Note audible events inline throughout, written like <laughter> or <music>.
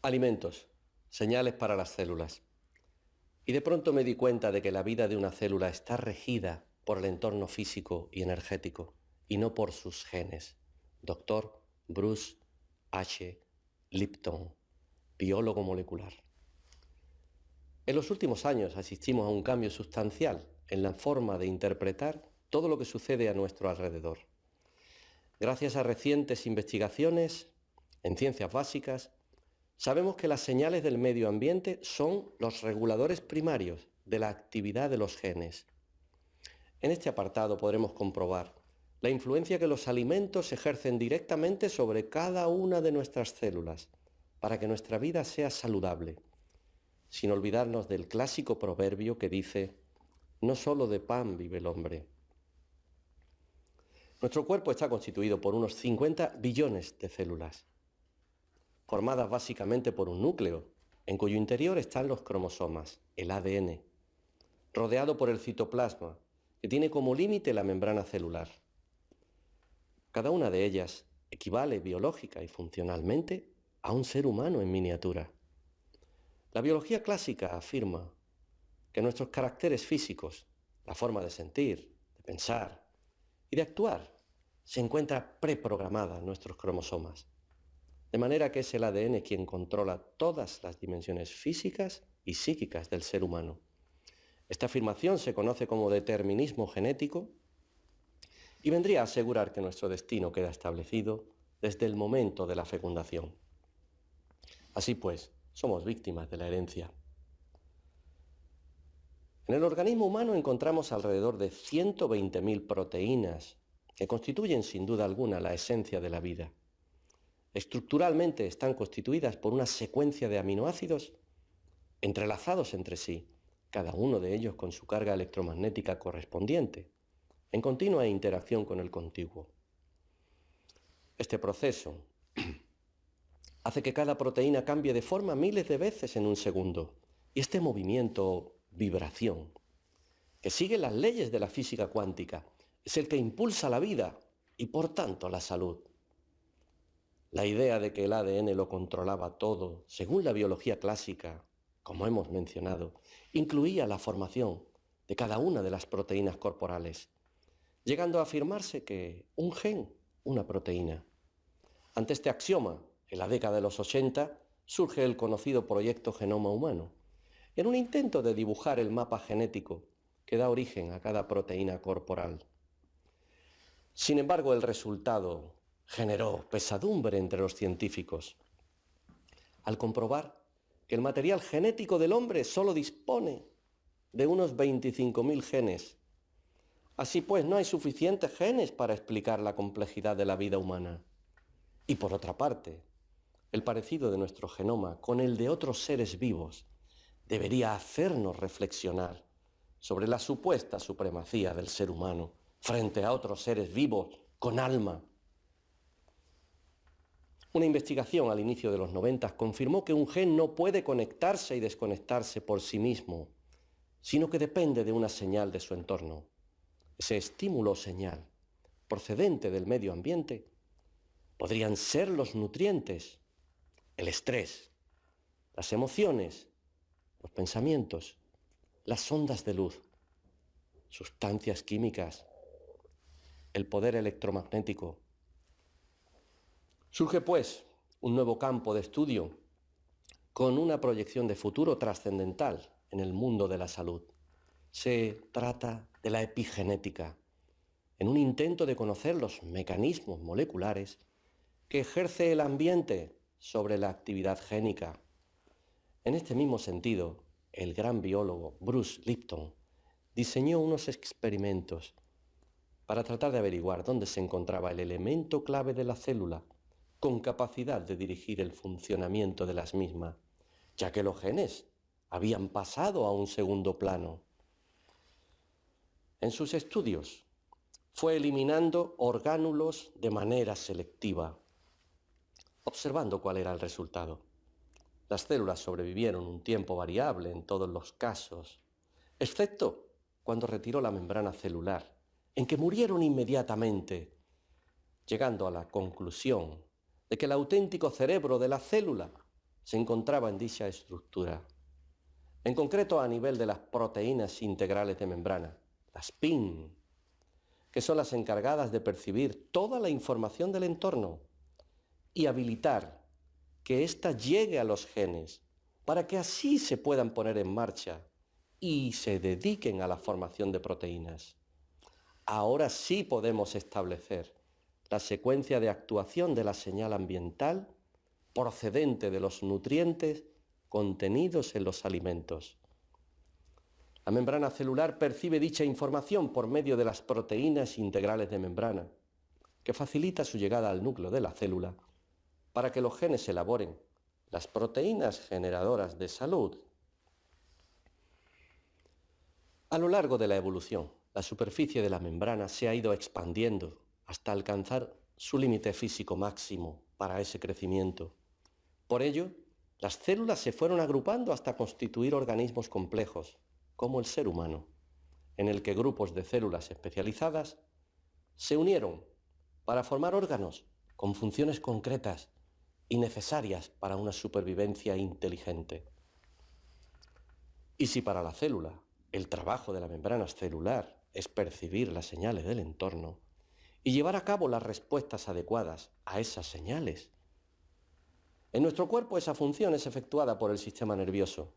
Alimentos, señales para las células. Y de pronto me di cuenta de que la vida de una célula está regida por el entorno físico y energético y no por sus genes. Doctor Bruce H. Lipton, biólogo molecular. En los últimos años asistimos a un cambio sustancial en la forma de interpretar todo lo que sucede a nuestro alrededor. Gracias a recientes investigaciones en ciencias básicas, Sabemos que las señales del medio ambiente son los reguladores primarios de la actividad de los genes. En este apartado podremos comprobar la influencia que los alimentos ejercen directamente sobre cada una de nuestras células para que nuestra vida sea saludable, sin olvidarnos del clásico proverbio que dice, no solo de pan vive el hombre. Nuestro cuerpo está constituido por unos 50 billones de células formadas básicamente por un núcleo, en cuyo interior están los cromosomas, el ADN, rodeado por el citoplasma, que tiene como límite la membrana celular. Cada una de ellas equivale biológica y funcionalmente a un ser humano en miniatura. La biología clásica afirma que nuestros caracteres físicos, la forma de sentir, de pensar y de actuar, se encuentra preprogramada en nuestros cromosomas. De manera que es el ADN quien controla todas las dimensiones físicas y psíquicas del ser humano. Esta afirmación se conoce como determinismo genético y vendría a asegurar que nuestro destino queda establecido desde el momento de la fecundación. Así pues, somos víctimas de la herencia. En el organismo humano encontramos alrededor de 120.000 proteínas que constituyen sin duda alguna la esencia de la vida. Estructuralmente están constituidas por una secuencia de aminoácidos entrelazados entre sí, cada uno de ellos con su carga electromagnética correspondiente, en continua interacción con el contiguo. Este proceso <clears throat> hace que cada proteína cambie de forma miles de veces en un segundo, y este movimiento, vibración, que sigue las leyes de la física cuántica, es el que impulsa la vida y por tanto la salud. La idea de que el ADN lo controlaba todo, según la biología clásica, como hemos mencionado, incluía la formación de cada una de las proteínas corporales, llegando a afirmarse que un gen, una proteína. Ante este axioma, en la década de los 80, surge el conocido proyecto Genoma Humano, en un intento de dibujar el mapa genético que da origen a cada proteína corporal. Sin embargo, el resultado generó pesadumbre entre los científicos al comprobar que el material genético del hombre solo dispone de unos 25.000 genes. Así pues, no hay suficientes genes para explicar la complejidad de la vida humana. Y por otra parte, el parecido de nuestro genoma con el de otros seres vivos debería hacernos reflexionar sobre la supuesta supremacía del ser humano frente a otros seres vivos con alma una investigación al inicio de los 90 confirmó que un gen no puede conectarse y desconectarse por sí mismo, sino que depende de una señal de su entorno. Ese estímulo o señal, procedente del medio ambiente, podrían ser los nutrientes, el estrés, las emociones, los pensamientos, las ondas de luz, sustancias químicas, el poder electromagnético, Surge, pues, un nuevo campo de estudio con una proyección de futuro trascendental en el mundo de la salud. Se trata de la epigenética, en un intento de conocer los mecanismos moleculares que ejerce el ambiente sobre la actividad génica. En este mismo sentido, el gran biólogo Bruce Lipton diseñó unos experimentos para tratar de averiguar dónde se encontraba el elemento clave de la célula con capacidad de dirigir el funcionamiento de las mismas, ya que los genes habían pasado a un segundo plano. En sus estudios fue eliminando orgánulos de manera selectiva, observando cuál era el resultado. Las células sobrevivieron un tiempo variable en todos los casos, excepto cuando retiró la membrana celular, en que murieron inmediatamente, llegando a la conclusión de que el auténtico cerebro de la célula se encontraba en dicha estructura. En concreto a nivel de las proteínas integrales de membrana, las PIN, que son las encargadas de percibir toda la información del entorno y habilitar que ésta llegue a los genes para que así se puedan poner en marcha y se dediquen a la formación de proteínas. Ahora sí podemos establecer la secuencia de actuación de la señal ambiental procedente de los nutrientes contenidos en los alimentos. La membrana celular percibe dicha información por medio de las proteínas integrales de membrana, que facilita su llegada al núcleo de la célula para que los genes elaboren las proteínas generadoras de salud. A lo largo de la evolución, la superficie de la membrana se ha ido expandiendo hasta alcanzar su límite físico máximo para ese crecimiento. Por ello, las células se fueron agrupando hasta constituir organismos complejos, como el ser humano, en el que grupos de células especializadas se unieron para formar órganos con funciones concretas y necesarias para una supervivencia inteligente. Y si para la célula el trabajo de la membrana celular es percibir las señales del entorno y llevar a cabo las respuestas adecuadas a esas señales, en nuestro cuerpo esa función es efectuada por el sistema nervioso,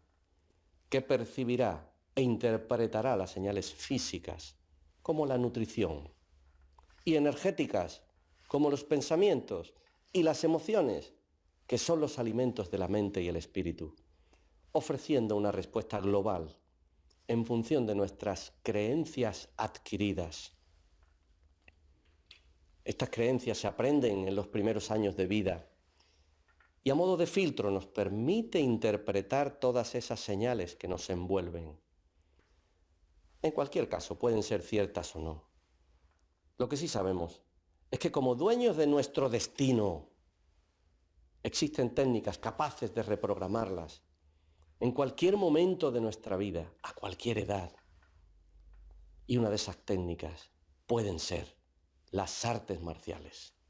que percibirá e interpretará las señales físicas, como la nutrición, y energéticas, como los pensamientos y las emociones, que son los alimentos de la mente y el espíritu, ofreciendo una respuesta global en función de nuestras creencias adquiridas. Estas creencias se aprenden en los primeros años de vida y a modo de filtro nos permite interpretar todas esas señales que nos envuelven. En cualquier caso, pueden ser ciertas o no. Lo que sí sabemos es que como dueños de nuestro destino, Existen técnicas capaces de reprogramarlas en cualquier momento de nuestra vida, a cualquier edad. Y una de esas técnicas pueden ser las artes marciales.